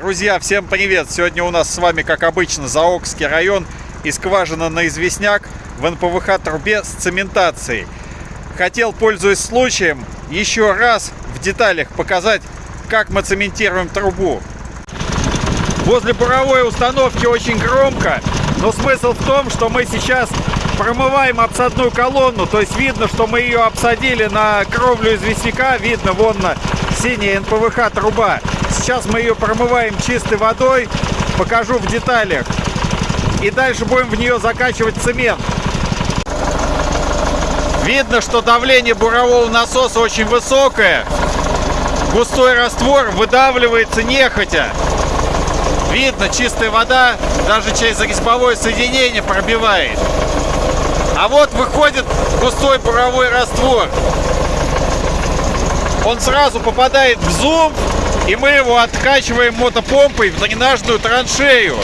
Друзья, всем привет! Сегодня у нас с вами, как обычно, Заокский район и скважина на известняк в НПВХ трубе с цементацией. Хотел, пользуясь случаем, еще раз в деталях показать, как мы цементируем трубу. Возле буровой установки очень громко, но смысл в том, что мы сейчас промываем обсадную колонну, то есть видно, что мы ее обсадили на кровлю известняка, видно вон на синяя НПВХ труба. Сейчас мы ее промываем чистой водой, покажу в деталях. И дальше будем в нее закачивать цемент. Видно, что давление бурового насоса очень высокое. Густой раствор выдавливается нехотя. Видно, чистая вода даже через резьбовое соединение пробивает. А вот выходит густой буровой раствор. Он сразу попадает в зум, и мы его откачиваем мотопомпой в дренажную траншею.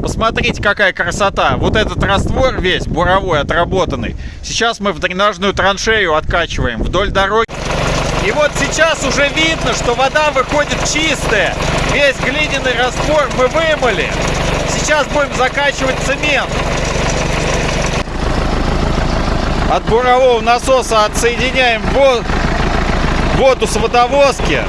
Посмотрите, какая красота. Вот этот раствор весь буровой отработанный. Сейчас мы в дренажную траншею откачиваем вдоль дороги. И вот сейчас уже видно, что вода выходит чистая. Весь глиняный раствор мы вымыли. Сейчас будем закачивать цемент. От бурового насоса отсоединяем воду воду с водовозки.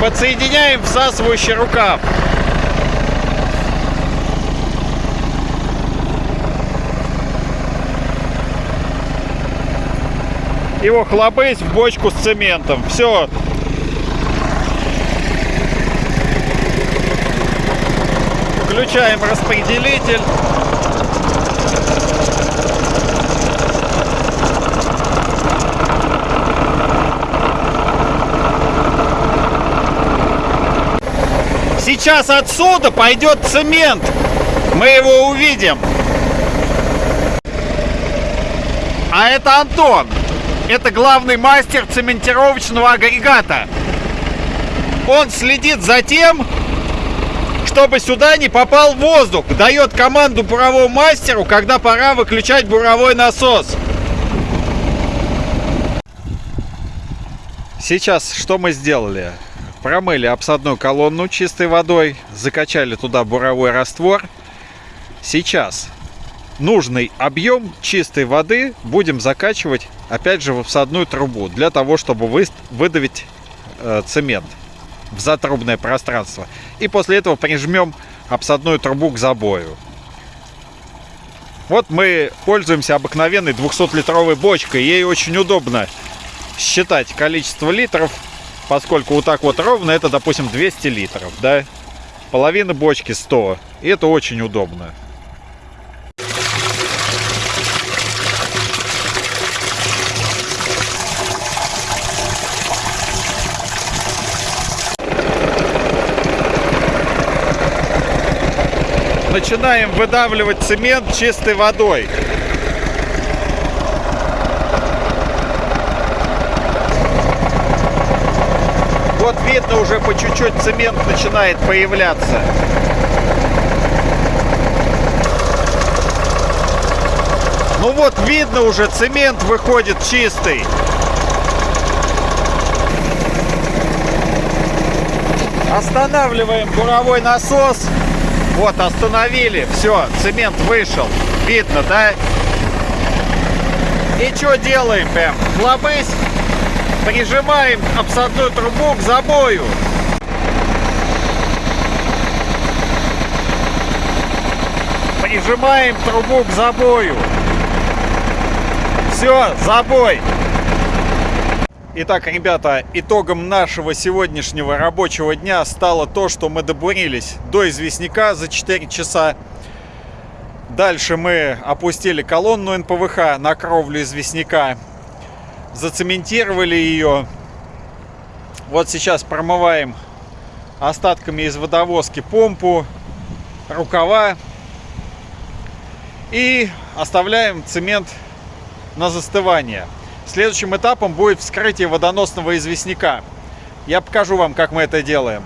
Подсоединяем всасывающий рукав. Его хлобыть в бочку с цементом. Все, Включаем распределитель. Сейчас отсюда пойдет цемент. Мы его увидим. А это Антон. Это главный мастер цементировочного агрегата. Он следит за тем, чтобы сюда не попал воздух. Дает команду буровому мастеру, когда пора выключать буровой насос. Сейчас что мы сделали? Промыли обсадную колонну чистой водой, закачали туда буровой раствор. Сейчас нужный объем чистой воды будем закачивать опять же в обсадную трубу для того, чтобы выдавить э, цемент в затрубное пространство. И после этого прижмем обсадную трубу к забою. Вот мы пользуемся обыкновенной 200-литровой бочкой. Ей очень удобно считать количество литров, поскольку вот так вот ровно это, допустим, 200 литров, да? Половина бочки 100. И это очень удобно. Начинаем выдавливать цемент чистой водой. Вот видно уже по чуть-чуть цемент начинает появляться. Ну вот видно уже цемент выходит чистый. Останавливаем буровой насос. Вот, остановили. Все, цемент вышел. Видно, да? И что делаем прям? Хлобысь. Прижимаем обсадную трубу к забою. Прижимаем трубу к забою. Все, забой. Итак, ребята, итогом нашего сегодняшнего рабочего дня стало то, что мы добурились до известняка за 4 часа. Дальше мы опустили колонну НПВХ на кровлю известняка, зацементировали ее. Вот сейчас промываем остатками из водовозки помпу, рукава и оставляем цемент на застывание. Следующим этапом будет вскрытие водоносного известняка. Я покажу вам, как мы это делаем.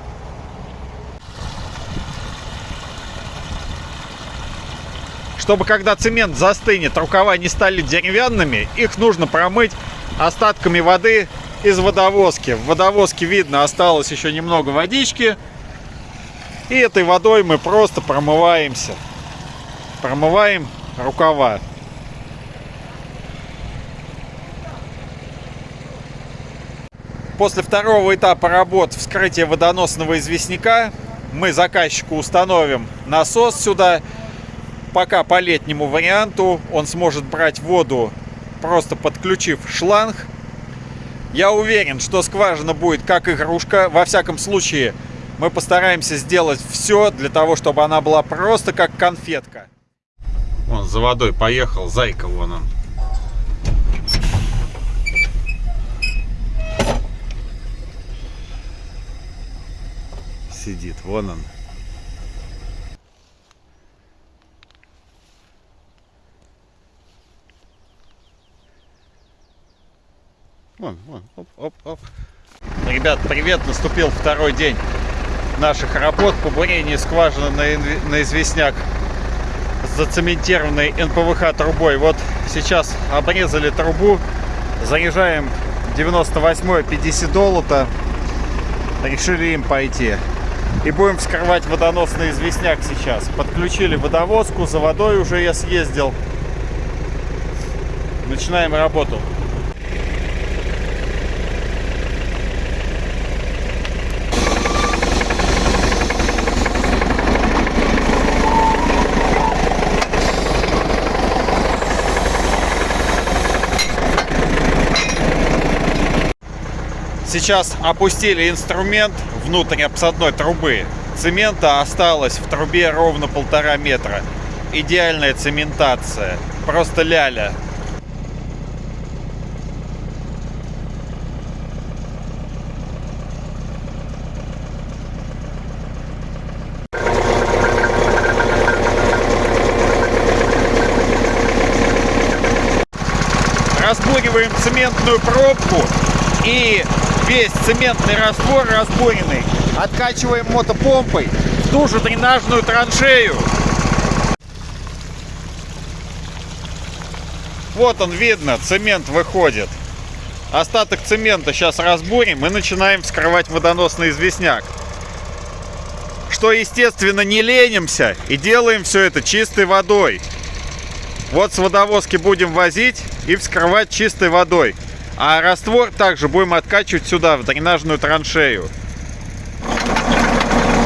Чтобы когда цемент застынет, рукава не стали деревянными, их нужно промыть остатками воды из водовозки. В водовозке видно осталось еще немного водички. И этой водой мы просто промываемся. Промываем рукава. После второго этапа работ вскрытия водоносного известняка мы заказчику установим насос сюда. Пока по летнему варианту он сможет брать воду, просто подключив шланг. Я уверен, что скважина будет как игрушка. Во всяком случае, мы постараемся сделать все для того, чтобы она была просто как конфетка. Вон за водой поехал, зайка вон он. Сидит, вон он. Вон, вон, оп, оп, оп. Ребят, привет! Наступил второй день наших работ по бурению скважины на, на известняк зацементированной НПВХ трубой. Вот сейчас обрезали трубу, заряжаем 98 50 доллара, решили им пойти. И будем вскрывать водоносный известняк сейчас. Подключили водовозку, за водой уже я съездил. Начинаем работу. Сейчас опустили инструмент внутрь обсадной трубы. Цемента осталось в трубе ровно полтора метра. Идеальная цементация. Просто ляля. разбуриваем цементную пробку и весь цементный раствор разбуренный откачиваем мотопомпой в ту же дренажную траншею. Вот он видно, цемент выходит. Остаток цемента сейчас разбурим и начинаем вскрывать водоносный известняк. Что, естественно, не ленимся и делаем все это чистой водой. Вот с водовозки будем возить и вскрывать чистой водой. А раствор также будем откачивать сюда, в дренажную траншею.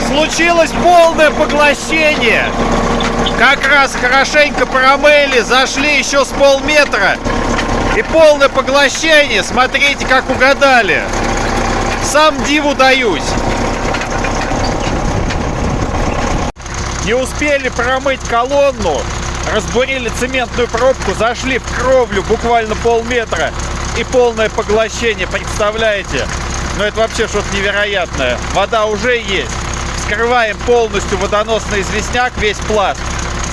Случилось полное поглощение. Как раз хорошенько промыли, зашли еще с полметра. И полное поглощение. Смотрите, как угадали. Сам диву даюсь. Не успели промыть колонну, разбурили цементную пробку, зашли в кровлю буквально полметра и полное поглощение, представляете? Ну это вообще что-то невероятное. Вода уже есть. Скрываем полностью водоносный известняк, весь пласт.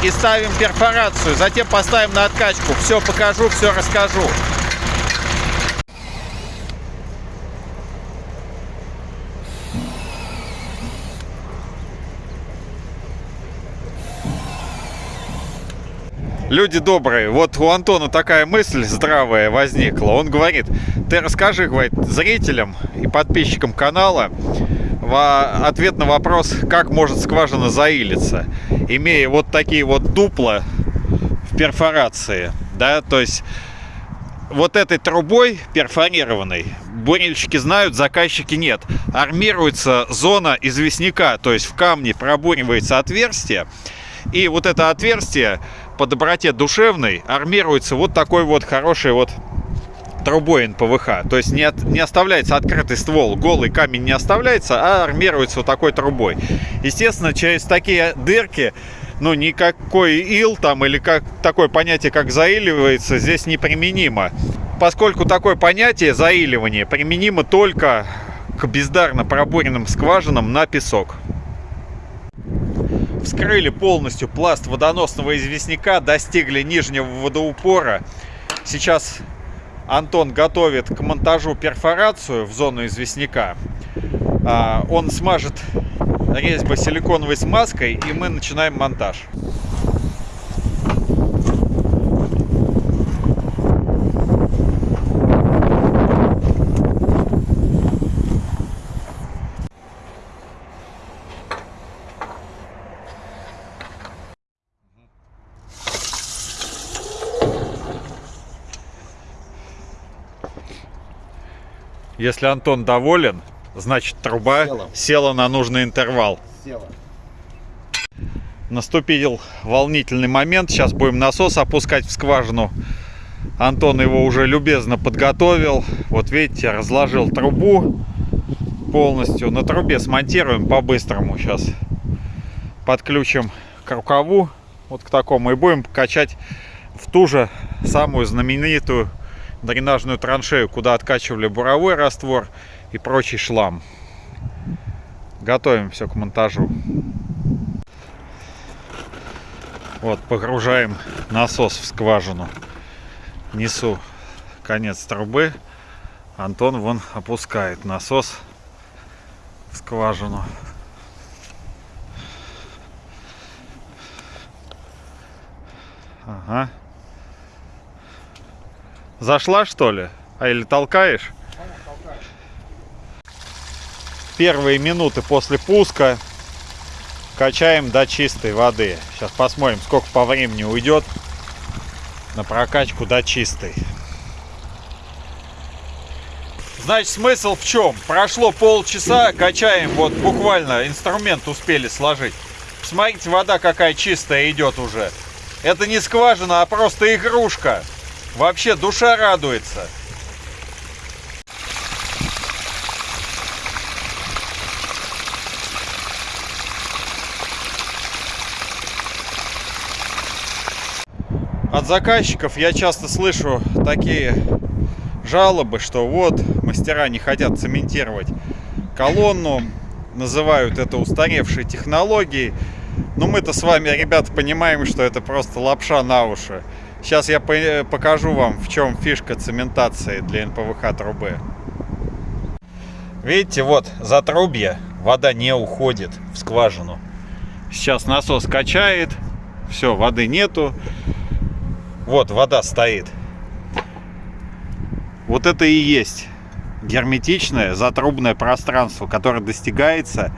И ставим перфорацию. Затем поставим на откачку. Все покажу, все расскажу. Люди добрые, вот у Антона такая мысль здравая возникла. Он говорит, ты расскажи, говорит, зрителям и подписчикам канала ответ на вопрос, как может скважина заилиться, имея вот такие вот дупла в перфорации, да, то есть вот этой трубой перфорированной бурильщики знают, заказчики нет. Армируется зона известняка, то есть в камне пробуривается отверстие, и вот это отверстие по доброте душевной армируется вот такой вот хороший вот трубой НПВХ. То есть не, от, не оставляется открытый ствол, голый камень не оставляется, а армируется вот такой трубой. Естественно, через такие дырки, ну, никакой ил там или как такое понятие, как заиливается, здесь неприменимо. Поскольку такое понятие заиливание применимо только к бездарно пробуренным скважинам на песок вскрыли полностью пласт водоносного известняка, достигли нижнего водоупора. Сейчас Антон готовит к монтажу перфорацию в зону известняка. А, он смажет резьбы силиконовой смазкой, и мы начинаем монтаж. Если Антон доволен, значит труба Села. села на нужный интервал. Села. Наступил волнительный момент. Сейчас будем насос опускать в скважину. Антон его уже любезно подготовил. Вот видите, разложил трубу полностью. На трубе смонтируем по-быстрому сейчас. Подключим к рукаву, вот к такому, и будем качать в ту же самую знаменитую дренажную траншею, куда откачивали буровой раствор и прочий шлам. Готовим все к монтажу. Вот, погружаем насос в скважину. Несу конец трубы. Антон вон опускает насос в скважину. Ага. Зашла что ли? А или толкаешь? Первые минуты после пуска качаем до чистой воды. Сейчас посмотрим, сколько по времени уйдет на прокачку до чистой. Значит, смысл в чем? Прошло полчаса, качаем, вот буквально инструмент успели сложить. Посмотрите, вода какая чистая идет уже. Это не скважина, а просто игрушка. Вообще душа радуется. От заказчиков я часто слышу такие жалобы, что вот мастера не хотят цементировать колонну, называют это устаревшей технологией. Но мы-то с вами, ребята, понимаем, что это просто лапша на уши. Сейчас я по- покажу вам, в чем фишка цементации для НПВХ трубы. Видите, вот за трубья вода не уходит в скважину. Сейчас насос качает, все, воды нету. Вот вода стоит. Вот это и есть герметичное затрубное пространство, которое достигается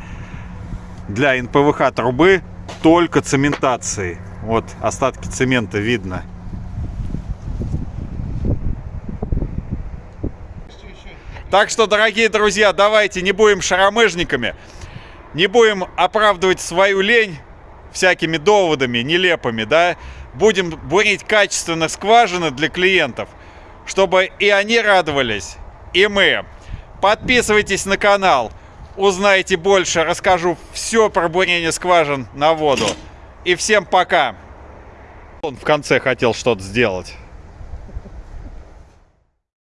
для НПВХ трубы только цементацией. Вот остатки цемента видно. Так что, дорогие друзья, давайте не будем шаромыжниками, не будем оправдывать свою лень всякими доводами нелепыми, да, будем бурить качественно скважины для клиентов, чтобы и они радовались, и мы. Подписывайтесь на канал, узнаете больше, расскажу все про бурение скважин на воду. И всем пока! Он в конце хотел что-то сделать.